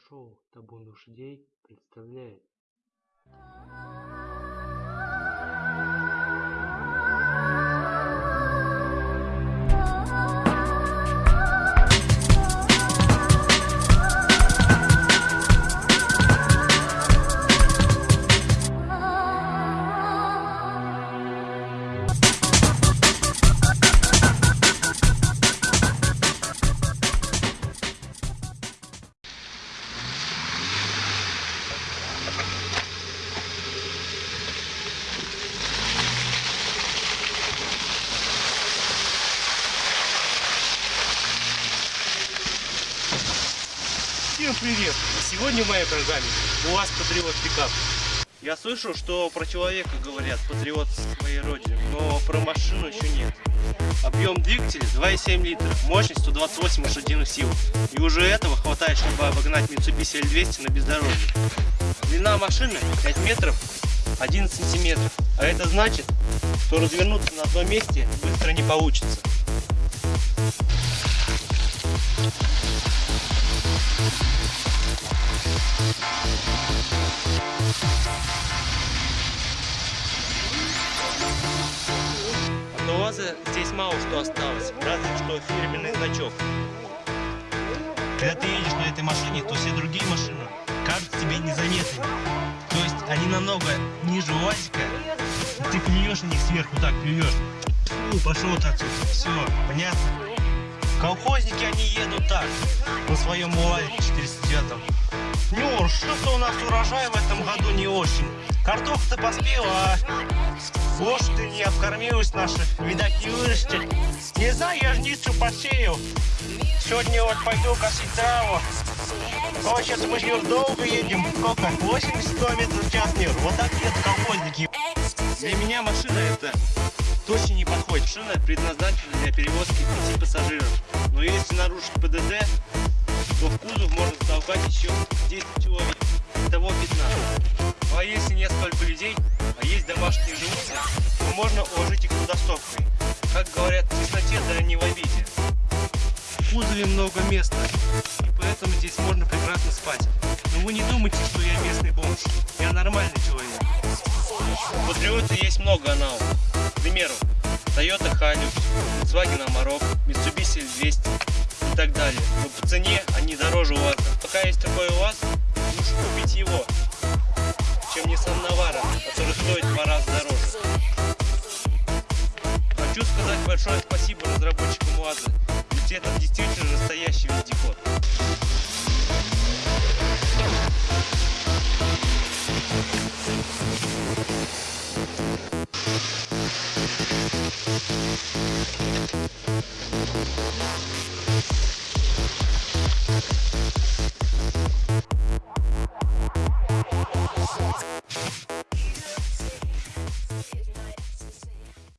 Автошоу «Табун лошадей» представляет Всем привет! Сегодня в моей программе УАЗ Патриот Пикап. Я слышал, что про человека говорят патриот своей родины, но про машину еще нет. Объем двигателя 2,7 литров, мощность 128 лошадиных сил. И уже этого хватает, чтобы обогнать Mitsubishi L200 на бездорожье. Длина машины 5 метров 11 сантиметров. А это значит, что развернуться на одном месте быстро не получится. От УАЗа здесь мало что осталось, разве что фирменный значок. Когда ты едешь на этой машине, то все другие машины кажутся тебе незаметными. То есть они намного ниже УАЗика. Ты плюешь на них сверху, так плюешь. Фу, пошел так, все, понятно? Колхозники, они едут так, на своем УАЗике 409 Нюр, что-то у нас урожай в этом году не очень. Картофа-то поспела, а лошади не обкормилась наша, видать не вырастет. Не знаю, я жницу посеял. Сегодня вот пойду косить траву. Ой, сейчас мы Нюр долго едем. Сколько? 80 километров в час, Нюр. Вот так едут колхозники. Для меня машина это точно не подходит. Машина предназначена для перевозки пяти пассажиров. Но если нарушить ПДД, то в кузов можно затолкать еще 10 человек. Итого 15. Ну а если нет столько людей, а есть домашние животные, то можно уложить их туда стопкой. Как говорят, в тесноте, да не в обиде. В кузове много места, и поэтому здесь можно прекрасно спать. Но вы не думайте, что я местный бомж. Я нормальный человек. У Патриота есть много аналогов. К примеру, Toyota Hilux, Volkswagen Amarok, Mitsubishi L200 и так далее. Но по цене они дороже УАЗа. Пока есть такой УАЗ, лучше купить его, чем Nissan Navara, который стоит в два раза дороже. Хочу сказать большое спасибо разработчикам УАЗа, ведь это действительно настоящий